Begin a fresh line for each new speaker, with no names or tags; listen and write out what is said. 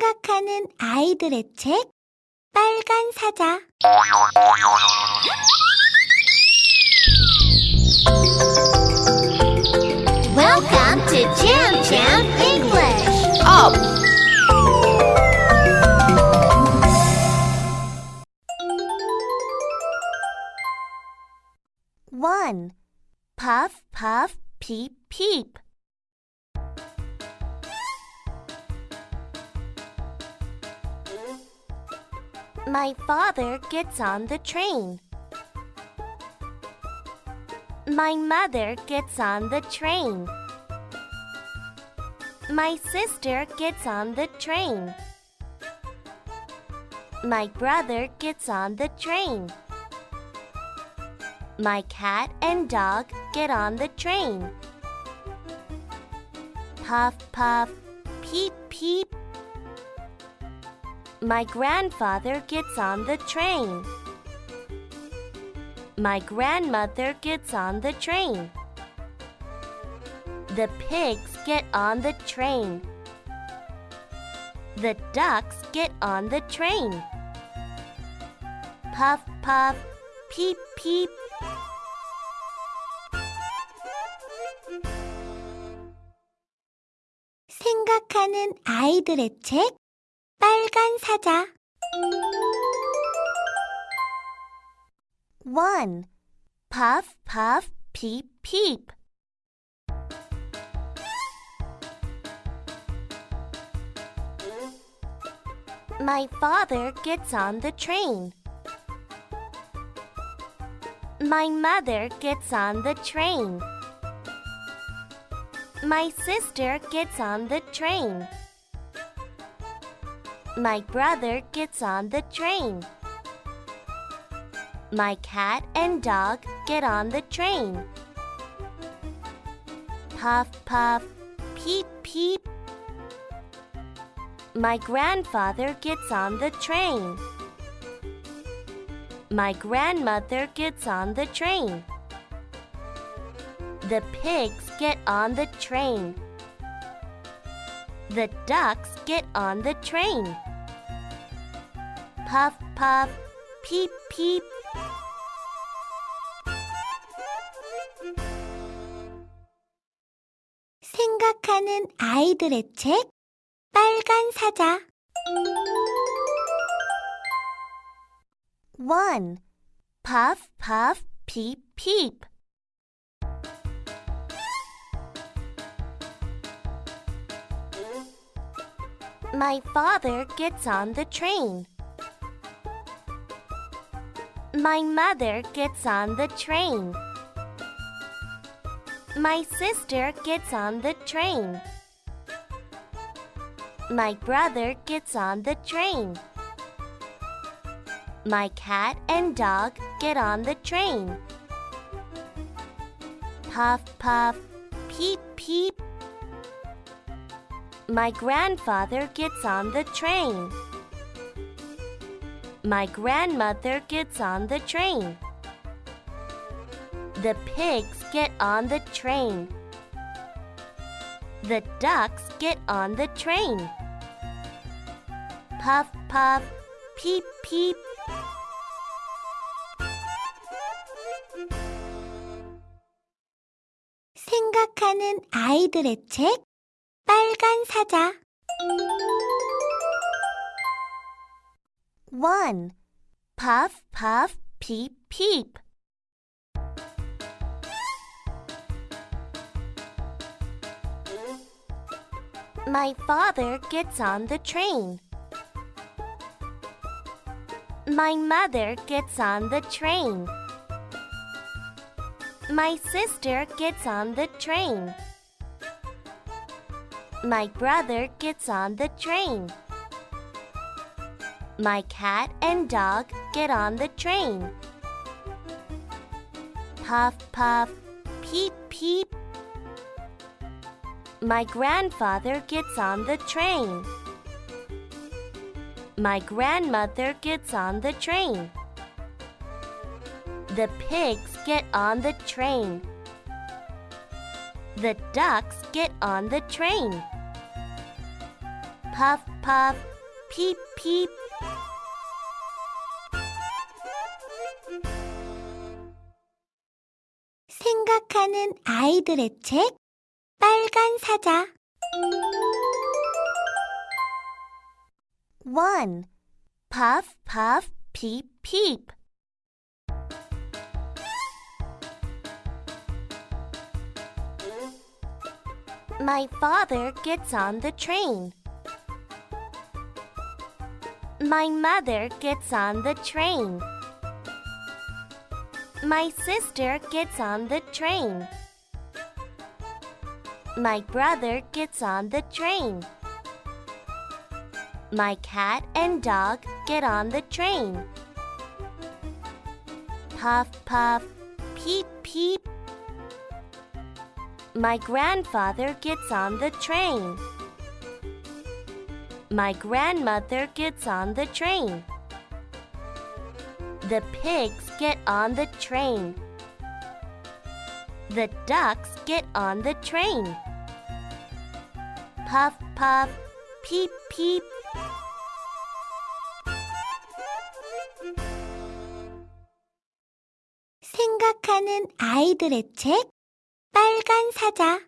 생각하는 아이들의 책 빨간 사자 Welcome to Jam Jam English.
Up!
One, puff puff peep peep. My father gets on the train. My mother gets on the train. My sister gets on the train. My brother gets on the train. My cat and dog get on the train. Puff, puff, peep. My grandfather gets on the train. My grandmother gets on the train. The pigs get on the train. The ducks get on the train. Puff, puff, peep, peep. 생각하는 아이들의 책 빨간 사자 1. Puff, puff, peep, peep. My father gets on the train. My mother gets on the train. My sister gets on the train. My brother gets on the train. My cat and dog get on the train. Puff, puff, peep, peep. My grandfather gets on the train. My grandmother gets on the train. The pigs get on the train. The ducks get on the train Puff, puff, peep, peep. 생각하는 아이들의 책 빨간 사자 1. Puff, puff, peep, peep. My father gets on the train. My mother gets on the train. My sister gets on the train. My brother gets on the train. My cat and dog get on the train. Puff, puff, peep, peep. My grandfather gets on the train My grandmother gets on the train. The pigs get on the train. The ducks get on the train. Puff, puff, peep, peep. 생각하는 아이들의 책 빨간 사자 1. Puff, puff, peep, peep. My father gets on the train. My mother gets on the train. My sister gets on the train. My brother gets on the train. My cat and dog get on the train. Puff, puff, peep, peep. My grandfather gets on the train. My grandmother gets on the train. The pigs get on the train. The ducks get on the train. puff, puff, peep, peep.
생각하는 아이들의 책 빨간 사자
1. Puff, puff, peep, peep. My father gets on the train. My mother gets on the train. My sister gets on the train. My brother gets on the train. My cat and dog get on the train. Puff, puff, peep, peep. My grandfather gets on the train. My grandmother gets on the train. The pigs get on the train. The ducks get on the train. Puff, puff, peep, peep.
생각하는 아이들의 책 빨간 사자